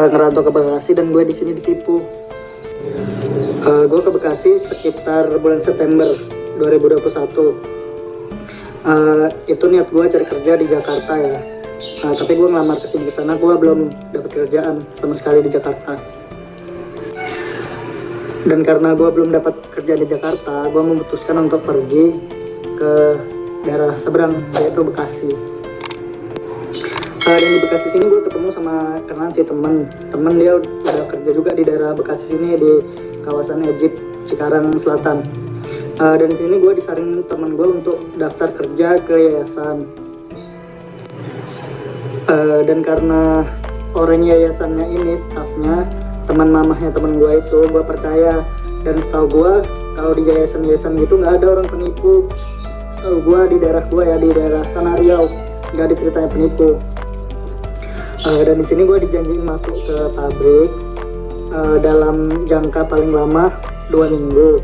uh, ngerantau ke Bekasi dan gue di sini ditipu. Uh, gue ke Bekasi sekitar bulan September 2021. Uh, itu niat gue cari kerja di Jakarta ya. Uh, tapi gue ngelamar ke sana, gue belum dapat kerjaan sama sekali di Jakarta. Dan karena gue belum dapat kerja di Jakarta, gue memutuskan untuk pergi ke daerah seberang yaitu Bekasi dan di Bekasi sini gue ketemu sama kenalan si temen temen dia udah kerja juga di daerah Bekasi sini di kawasan Egypt Cikarang Selatan. Uh, dan sini gue disaring temen gue untuk daftar kerja ke yayasan. Uh, dan karena orang yayasannya ini staffnya teman mamahnya temen gue itu gue percaya. Dan setahu gue kalau di yayasan-yayasan gitu nggak ada orang penipu. Setahu gue di daerah gue ya di daerah sana Riau nggak ada ceritanya penipu uh, dan di sini gue dijanjiin masuk ke pabrik uh, dalam jangka paling lama dua minggu.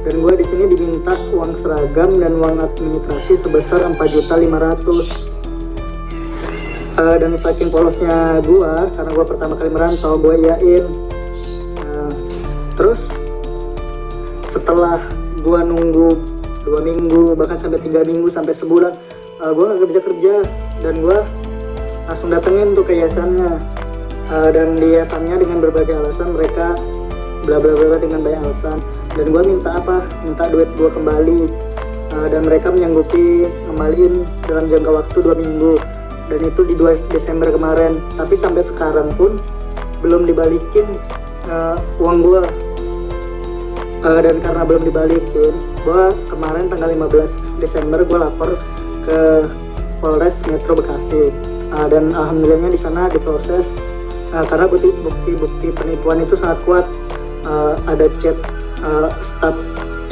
Dan gue di sini diminta uang seragam dan uang administrasi sebesar 4.500 uh, dan saking polosnya gue karena gue pertama kali merantau gue yain uh, terus setelah gue nunggu dua minggu bahkan sampai tiga minggu sampai sebulan uh, gue gak kerja kerja. Dan gue langsung datengin tuh ke yayasannya. Uh, dan di yayasannya dengan berbagai alasan mereka bla bla bla dengan banyak alasan. Dan gue minta apa? Minta duit gue kembali. Uh, dan mereka menyanggupi kembaliin dalam jangka waktu dua minggu. Dan itu di 2 Desember kemarin. Tapi sampai sekarang pun belum dibalikin uh, uang gue uh, dan karena belum dibalikin gue kemarin tanggal 15 Desember gue lapor ke Polres Metro Bekasi uh, dan alhamdulillahnya di sana diproses. Uh, karena bukti-bukti penipuan itu sangat kuat. Uh, ada chat uh, staf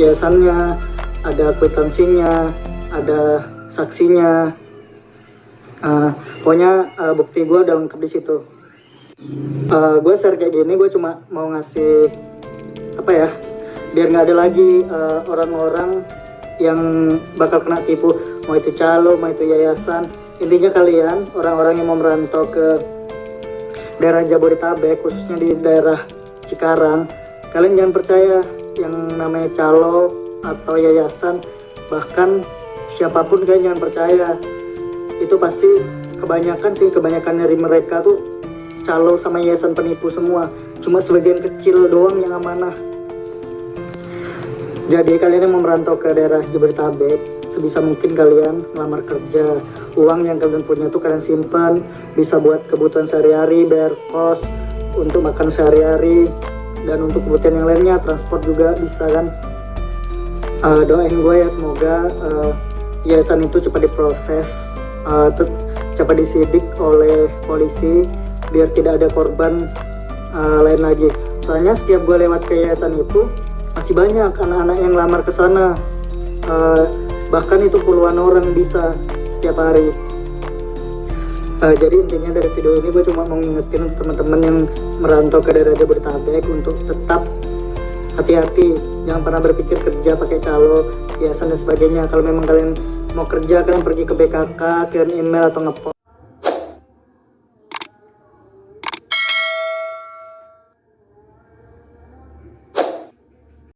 yayasannya ada kwitansinya ada saksinya. Uh, pokoknya uh, bukti gue udah lengkap di situ. Uh, gue share kayak gini gue cuma mau ngasih apa ya biar nggak ada lagi orang-orang uh, yang bakal kena tipu. Mau itu calo mau itu yayasan intinya kalian orang-orang yang mau merantau ke daerah Jabodetabek khususnya di daerah Cikarang kalian jangan percaya yang namanya calo atau yayasan. Bahkan siapa pun kalian jangan percaya. Itu pasti kebanyakan sih kebanyakan dari mereka tuh calo sama yayasan penipu semua. Cuma sebagian kecil doang yang amanah. Jadi kalian yang mau merantau ke daerah Jabodetabek, sebisa mungkin kalian melamar kerja. Uang yang kalian punya tuh kalian simpan, bisa buat kebutuhan sehari-hari, bayar kos, untuk makan sehari-hari, dan untuk kebutuhan yang lainnya, transport juga bisa kan. Uh, doain gue ya semoga uh, yayasan itu cepat diproses, uh, cepat disidik oleh polisi, biar tidak ada korban uh, lain lagi. Soalnya setiap gue lewat ke yayasan itu, masih banyak anak-anak yang lamar ke sana uh, bahkan itu puluhan orang bisa setiap hari. Uh, jadi intinya dari video ini gue cuma mau ngingetin teman-teman yang merantau ke daerah Jabodetabek untuk tetap hati-hati. Jangan pernah berpikir kerja pakai calo hiasan dan sebagainya. Kalau memang kalian mau kerja kalian pergi ke BKK kirim email atau ngepot